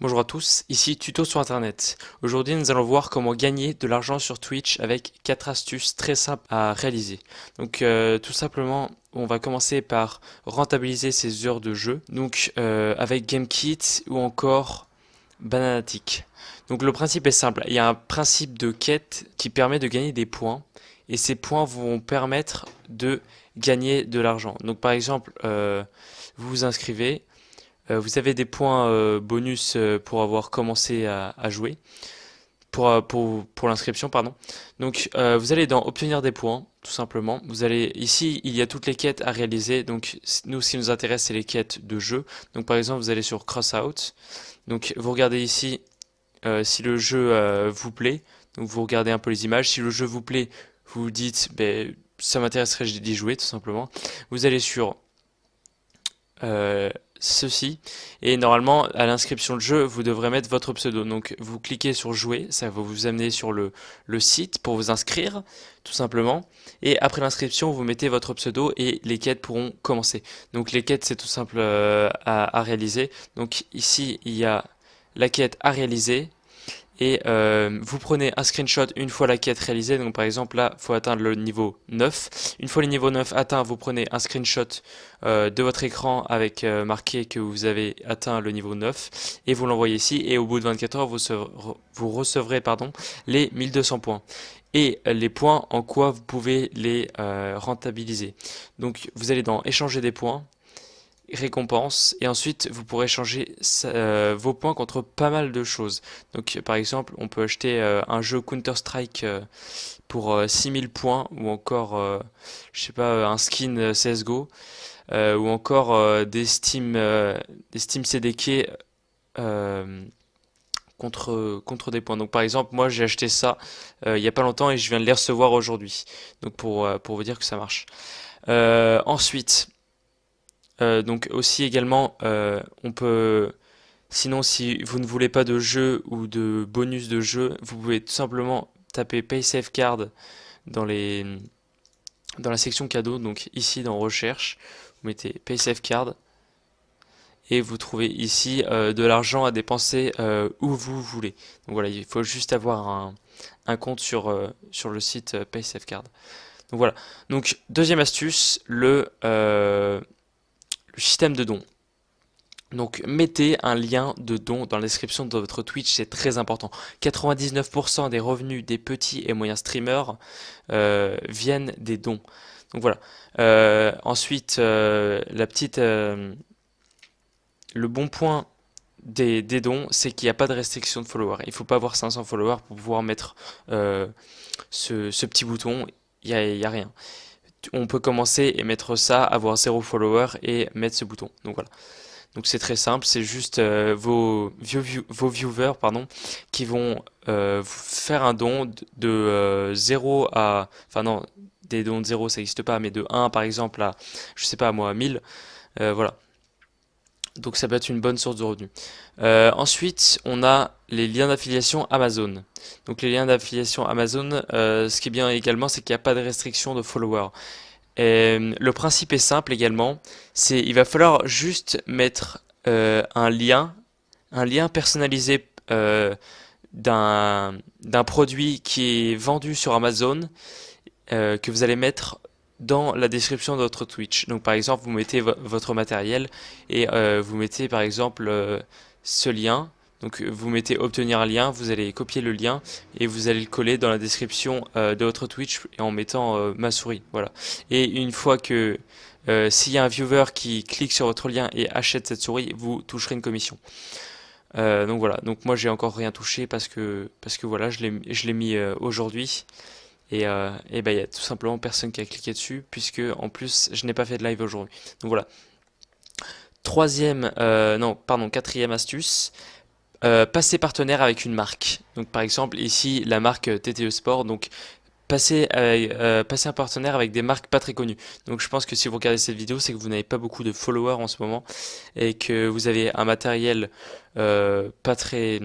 Bonjour à tous, ici Tuto sur Internet. Aujourd'hui nous allons voir comment gagner de l'argent sur Twitch avec 4 astuces très simples à réaliser. Donc euh, tout simplement on va commencer par rentabiliser ses heures de jeu donc euh, avec GameKit ou encore Bananatic. Donc le principe est simple, il y a un principe de quête qui permet de gagner des points et ces points vont permettre de gagner de l'argent. Donc par exemple euh, vous vous inscrivez vous avez des points euh, bonus euh, pour avoir commencé à, jouer, pour, pour, pour l'inscription, pardon. Donc vous allez dans obtenir des points, tout simplement. Vous allez ici, il y a toutes les quêtes à réaliser. Donc nous, ce qui nous intéresse, c'est les quêtes de jeu. Donc par exemple, vous allez sur Crossout. Donc vous regardez ici si le jeu vous plaît. Donc vous regardez un peu les images. Si le jeu vous plaît, vous vous dites, ben, ça m'intéresserait d'y jouer, tout simplement. Vous allez sur ceci. Et normalement à l'inscription de jeu vous devrez mettre votre pseudo. Donc vous cliquez sur jouer. Ça va vous amener sur le, le site pour vous inscrire tout simplement. Et après l'inscription vous mettez votre pseudo et les quêtes pourront commencer. Donc les quêtes c'est tout simple euh, à, à réaliser. Donc ici il y a la quête à réaliser et euh, vous prenez un screenshot une fois la quête réalisée, donc par exemple là, il faut atteindre le niveau 9. Une fois le niveau 9 atteint, vous prenez un screenshot euh, de votre écran avec euh, marqué que vous avez atteint le niveau 9 et vous l'envoyez ici et au bout de 24 heures, vous, recevrez les 1200 points et les points en quoi vous pouvez les rentabiliser. Donc vous allez dans échanger des points, récompense et ensuite vous pourrez changer euh, vos points contre pas mal de choses donc par exemple on peut acheter euh, un jeu Counter Strike euh, pour 6000 points ou encore je sais pas un skin CSGO ou encore des Steam des Steam CDK contre, contre des points. Donc par exemple, moi j'ai acheté ça il y a pas longtemps et je viens de les recevoir aujourd'hui. Donc pour, pour vous dire que ça marche. ensuite, euh, donc aussi également, euh, on peut, sinon si vous ne voulez pas de jeu ou de bonus de jeu, vous pouvez tout simplement taper PaySafeCard dans les dans la section cadeau, donc ici dans recherche, vous mettez PaySafeCard et vous trouvez ici euh, de l'argent à dépenser où vous voulez. Donc voilà, il faut juste avoir un, un compte sur, sur le site PaySafeCard. Donc voilà. Donc deuxième astuce, le système de dons. Donc mettez un lien de don dans la description de votre Twitch, c'est très important. 99% des revenus des petits et moyens streamers euh, viennent des dons. Donc voilà. Euh, ensuite, euh, la petite, le bon point des, dons, c'est qu'il n'y a pas de restriction de followers. Il ne faut pas avoir 500 followers pour pouvoir mettre ce, petit bouton. Il n'y a rien on peut commencer et mettre ça, avoir zéro follower et mettre ce bouton. Donc voilà. Donc c'est très simple, c'est juste euh, vos, viewers pardon, qui vont euh, faire un don de 0 euh, à... Enfin non, des dons de 0 ça n'existe pas, mais de 1 par exemple à, je sais pas moi, 1000. voilà. Donc ça peut être une bonne source de revenus. Euh, ensuite, on a les liens d'affiliation Amazon. Donc les liens d'affiliation Amazon, euh, ce qui est bien également, c'est qu'il n'y a pas de restriction de followers. Euh, le principe est simple également, c'est il va falloir juste mettre un lien, un lien personnalisé d'un produit qui est vendu sur Amazon, que vous allez mettre dans la description de votre Twitch. Donc par exemple, vous mettez votre matériel et euh, vous mettez par exemple euh, ce lien. Donc vous mettez obtenir un lien, vous allez copier le lien et vous allez le coller dans la description euh, de votre Twitch en mettant ma souris. Voilà. Et une fois que s'il y a un viewer qui clique sur votre lien et achète cette souris, vous toucherez une commission. donc voilà, donc moi j'ai encore rien touché parce que parce que voilà, je l'ai mis aujourd'hui. Et, euh, ben il y a tout simplement personne qui a cliqué dessus puisque en plus je n'ai pas fait de live aujourd'hui. Donc voilà. Troisième, euh, non pardon, quatrième astuce, euh, passer partenaire avec une marque. Donc par exemple ici la marque TTE Sport, donc passer, passer un partenaire avec des marques pas très connues. Donc je pense que si vous regardez cette vidéo, c'est que vous n'avez pas beaucoup de followers en ce moment et que vous avez un matériel pas très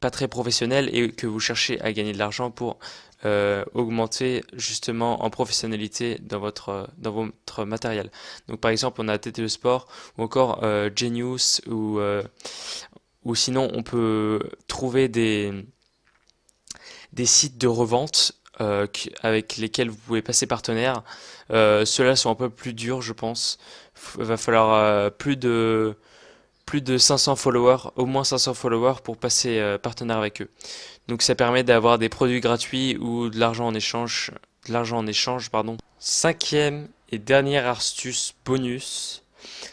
pas très professionnel et que vous cherchez à gagner de l'argent pour euh, augmenter justement en professionnalité dans votre dans votre matériel. Donc par exemple on a TTE Sport ou encore euh, Genius ou euh, ou sinon on peut trouver des, des sites de revente euh, avec lesquels vous pouvez passer partenaire. Euh, Ceux-là sont un peu plus durs, je pense. Il va falloir euh, plus de plus de 500 followers, au moins 500 followers pour passer euh, partenaire avec eux. Donc ça permet d'avoir des produits gratuits ou de l'argent en échange, de l'argent en échange, pardon. Cinquième et dernière astuce bonus,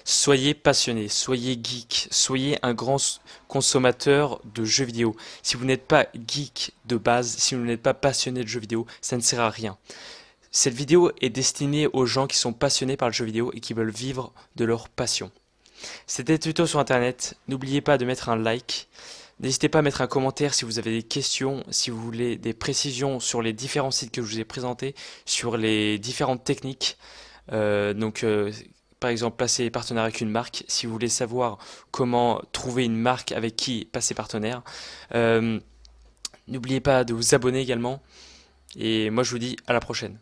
soyez passionné, soyez geek, soyez un grand consommateur de jeux vidéo. Si vous n'êtes pas geek de base, si vous n'êtes pas passionné de jeux vidéo, ça ne sert à rien. Cette vidéo est destinée aux gens qui sont passionnés par le jeu vidéo et qui veulent vivre de leur passion. C'était tuto sur internet, n'oubliez pas de mettre un like, n'hésitez pas à mettre un commentaire si vous avez des questions, si vous voulez des précisions sur les différents sites que je vous ai présentés, sur les différentes techniques, euh, donc euh, par exemple passer partenaire avec une marque, si vous voulez savoir comment trouver une marque avec qui passer partenaire. Euh, n'oubliez pas de vous abonner également, et moi je vous dis à la prochaine.